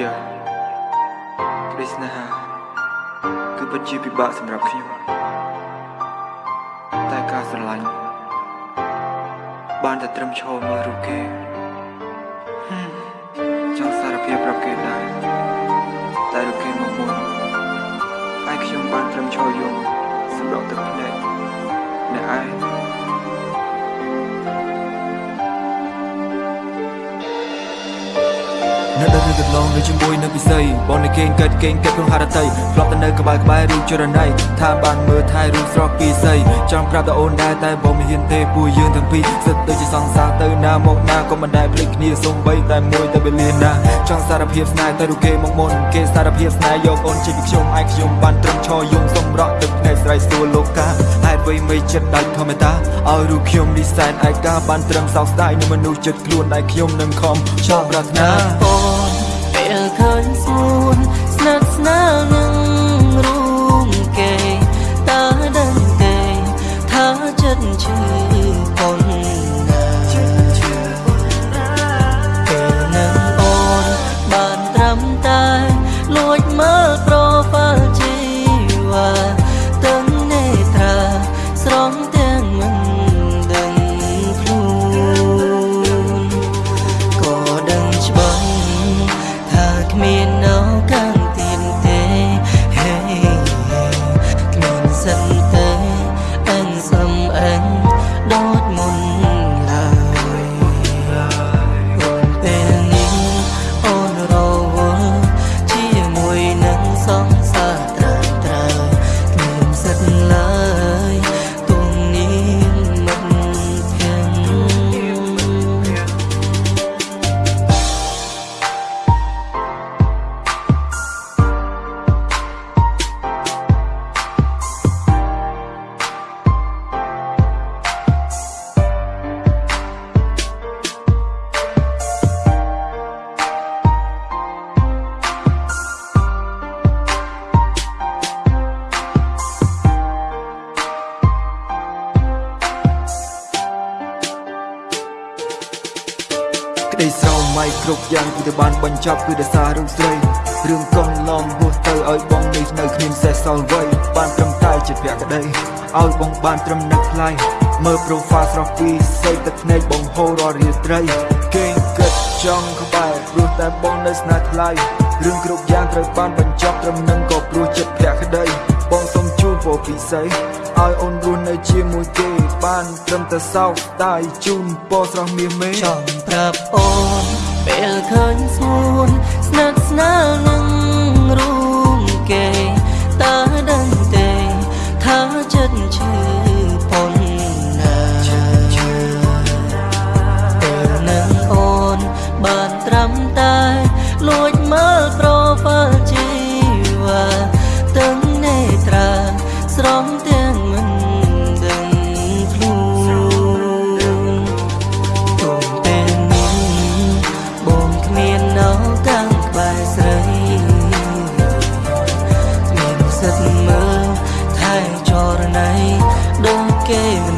យ៉ាងក្តីស្នេហាគឺពិតជាពិបាកសម្រាប់ខ្ញុំតែការស្រឡាញ់បានតែត្រឹមឈរមើលរូបគេចង់សារភាពប្រាប់គេដែរតែរូបគេមកមុនហើយខ្ញុំបានត្រឹមឈរយំសម្រាប់ទឹកភ្នែកអ្នកឯង នៅដល់រឿងកន្លងនៅជាមួយនៅពិសីបងនៅគេងកើតគេងកើតក្នុងហារតីធ្លាប់តែនៅក្បែរក្បែររូបចរណៃថាបានមើលថែរូបស្រស់ពីសីចង់ប្រាប់តែអូនដែរតែបងមិនហ៊ានទេពួកយើងទាំងពីរសិតដូចជាសង្សារទៅណាមកណាក៏មិនដែលភ្លេចគ្នាសំបីតែមួយតែវេលាណាចង់សារភាពស្នេហ៍ទៅរូបគេមកមុនគេសារភាពស្នេហ៍យកអូនជិះពីខ្ញុំឯងខ្ញុំបានត្រឹមឈរយំសម្រក់ទឹកភ្នែកស្រ័យស្រួលលោកាហេតុអ្វីមិនចិត្តដាច់ធម្មតាឲ្យរូបខ្ញុំនេះសែនឯកាបានត្រឹមសោកស្ដាយនឹងមនុស្សចិត្តខ្លួនដែលខ្ញុំនឹងខំចង់ប្រាថ្នាអូ ក្តីស្រមៃគ្រប់យ៉ាងគឺទៅបានបញ្ចប់គឺដោយសាររូបស្រីរឿងកូនឡំហួសទៅឲ្យបងនេះនៅគ្មានសេះសល់អ្វីបានត្រឹមតែជាភក្តីឲ្យបងបានត្រឹមនឹកថ្លៃមើល profile ស្រស់ពីសេទឹកភ្នែកបងហូររាល់រាត្រីគេងគិតចង់ក្បែរព្រោះតែបងនៅស្នេហ៍ថ្លៃរឿងគ្រប់យ៉ាងត្រូវបានបញ្ចប់ត្រឹមនឹងក៏ព្រោះចិត្តភក្តីបងសូមជូន ពរពិសេសឲ្យអូនរស់នៅជាមួយគេបានត្រឹមតែសោកស្ដាយជូនពរស្រស់មាសមេចង់ប្រាប់អូនពេលឃើញសួនស្និទ្ធស្នាលនឹង ថែចរណៃដូចគេម្នាក់នោះ